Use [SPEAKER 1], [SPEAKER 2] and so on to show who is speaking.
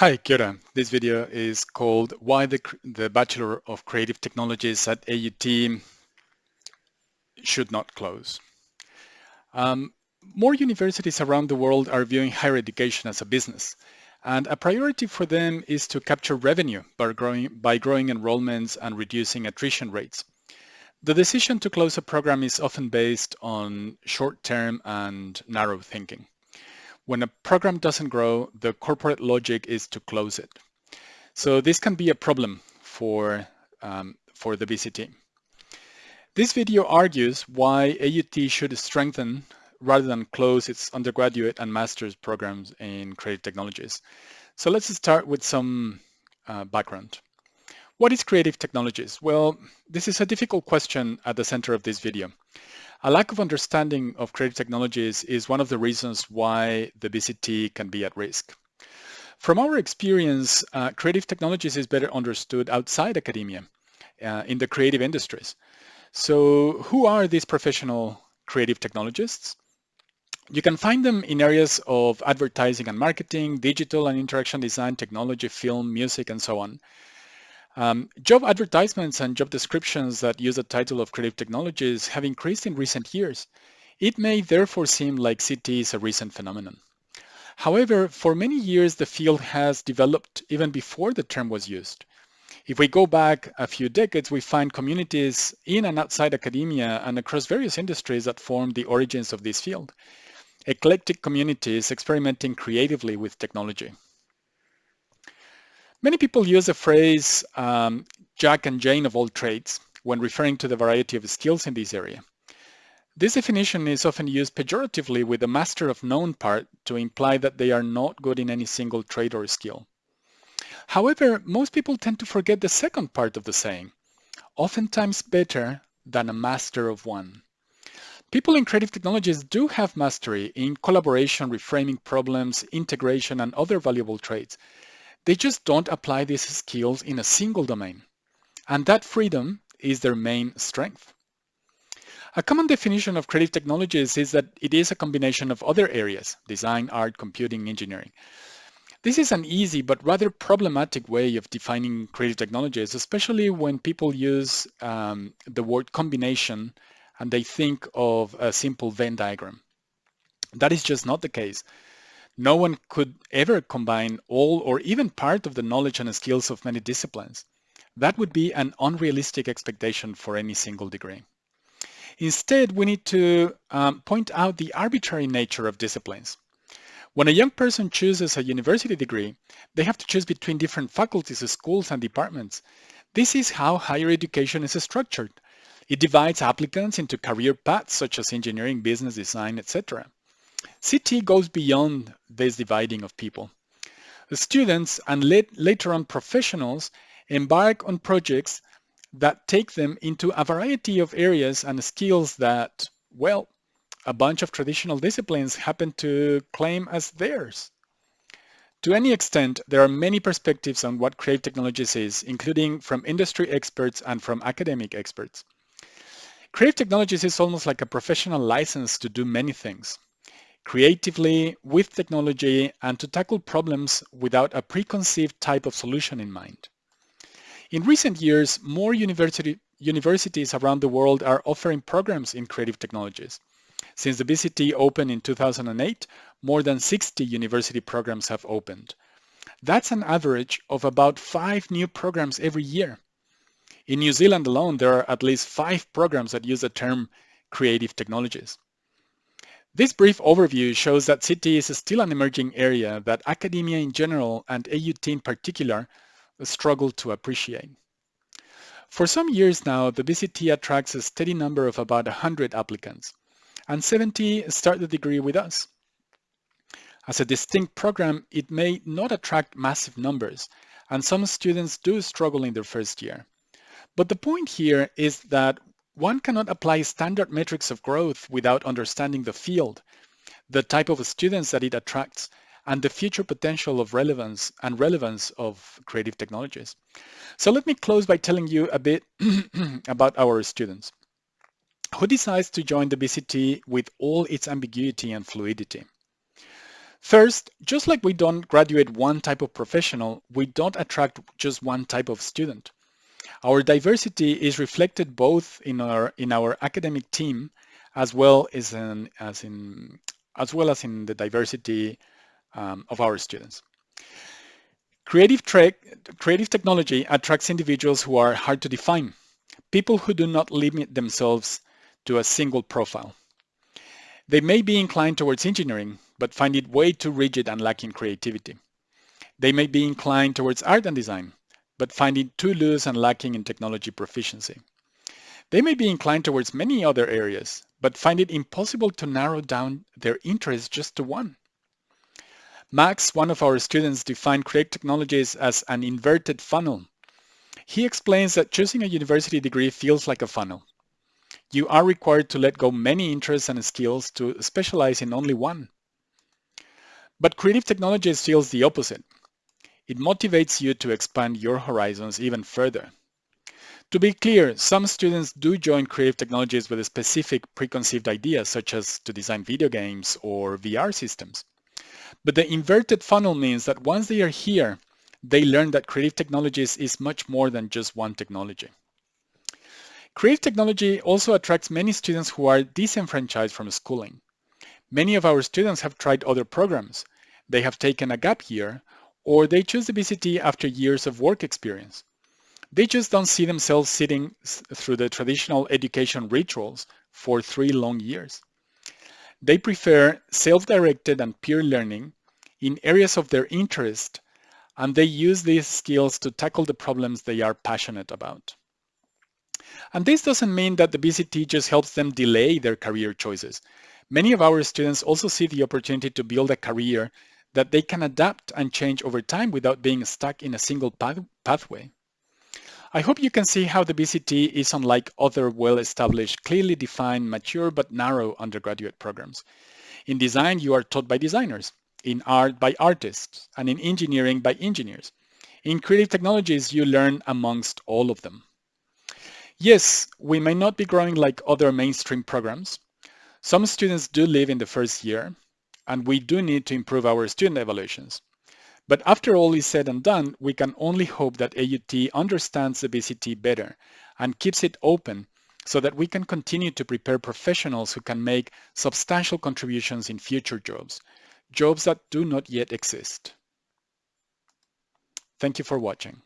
[SPEAKER 1] Kia ora. This video is called Why the, the Bachelor of Creative Technologies at AUT Should Not Close. Um, more universities around the world are viewing higher education as a business, and a priority for them is to capture revenue by growing, by growing enrollments and reducing attrition rates. The decision to close a program is often based on short-term and narrow thinking. When a program doesn't grow, the corporate logic is to close it. So this can be a problem for, um, for the BCT. This video argues why AUT should strengthen rather than close its undergraduate and master's programs in creative technologies. So let's start with some uh, background. What is creative technologies? Well, this is a difficult question at the center of this video. A lack of understanding of creative technologies is one of the reasons why the BCT can be at risk. From our experience, uh, creative technologies is better understood outside academia, uh, in the creative industries. So who are these professional creative technologists? You can find them in areas of advertising and marketing, digital and interaction design, technology, film, music, and so on. Um, job advertisements and job descriptions that use the title of creative technologies have increased in recent years. It may therefore seem like CT is a recent phenomenon. However, for many years, the field has developed even before the term was used. If we go back a few decades, we find communities in and outside academia and across various industries that form the origins of this field. Eclectic communities experimenting creatively with technology. Many people use the phrase um, Jack and Jane of all trades when referring to the variety of skills in this area. This definition is often used pejoratively with the master of known part to imply that they are not good in any single trade or skill. However, most people tend to forget the second part of the saying, oftentimes better than a master of one. People in creative technologies do have mastery in collaboration, reframing problems, integration, and other valuable traits, they just don't apply these skills in a single domain. And that freedom is their main strength. A common definition of creative technologies is that it is a combination of other areas, design, art, computing, engineering. This is an easy but rather problematic way of defining creative technologies, especially when people use um, the word combination and they think of a simple Venn diagram. That is just not the case. No one could ever combine all or even part of the knowledge and skills of many disciplines. That would be an unrealistic expectation for any single degree. Instead, we need to um, point out the arbitrary nature of disciplines. When a young person chooses a university degree, they have to choose between different faculties, schools, and departments. This is how higher education is structured. It divides applicants into career paths such as engineering, business, design, etc. CT goes beyond this dividing of people. The students and later on professionals embark on projects that take them into a variety of areas and skills that, well, a bunch of traditional disciplines happen to claim as theirs. To any extent, there are many perspectives on what creative technologies is, including from industry experts and from academic experts. Creative technologies is almost like a professional license to do many things creatively with technology and to tackle problems without a preconceived type of solution in mind. In recent years, more university, universities around the world are offering programs in creative technologies. Since the BCT opened in 2008, more than 60 university programs have opened. That's an average of about five new programs every year. In New Zealand alone, there are at least five programs that use the term creative technologies. This brief overview shows that CT is still an emerging area that academia in general and AUT in particular struggle to appreciate. For some years now, the BCT attracts a steady number of about 100 applicants, and 70 start the degree with us. As a distinct program, it may not attract massive numbers, and some students do struggle in their first year. But the point here is that one cannot apply standard metrics of growth without understanding the field, the type of students that it attracts, and the future potential of relevance and relevance of creative technologies. So let me close by telling you a bit about our students. Who decides to join the BCT with all its ambiguity and fluidity? First, just like we don't graduate one type of professional, we don't attract just one type of student. Our diversity is reflected both in our in our academic team as well as in as in as well as in the diversity um, of our students. Creative, creative technology attracts individuals who are hard to define, people who do not limit themselves to a single profile. They may be inclined towards engineering, but find it way too rigid and lacking creativity. They may be inclined towards art and design, but find it too loose and lacking in technology proficiency. They may be inclined towards many other areas, but find it impossible to narrow down their interest just to one. Max, one of our students, defined creative technologies as an inverted funnel. He explains that choosing a university degree feels like a funnel. You are required to let go many interests and skills to specialize in only one. But creative technologies feels the opposite. It motivates you to expand your horizons even further. To be clear, some students do join creative technologies with a specific preconceived ideas, such as to design video games or VR systems. But the inverted funnel means that once they are here, they learn that creative technologies is much more than just one technology. Creative technology also attracts many students who are disenfranchised from schooling. Many of our students have tried other programs. They have taken a gap year, or they choose the BCT after years of work experience. They just don't see themselves sitting through the traditional education rituals for three long years. They prefer self-directed and peer learning in areas of their interest, and they use these skills to tackle the problems they are passionate about. And this doesn't mean that the BCT just helps them delay their career choices. Many of our students also see the opportunity to build a career that they can adapt and change over time without being stuck in a single path pathway. I hope you can see how the BCT is unlike other well-established, clearly defined, mature but narrow undergraduate programs. In design, you are taught by designers, in art by artists, and in engineering by engineers. In creative technologies, you learn amongst all of them. Yes, we may not be growing like other mainstream programs. Some students do leave in the first year, and we do need to improve our student evaluations. But after all is said and done, we can only hope that AUT understands the BCT better and keeps it open so that we can continue to prepare professionals who can make substantial contributions in future jobs, jobs that do not yet exist. Thank you for watching.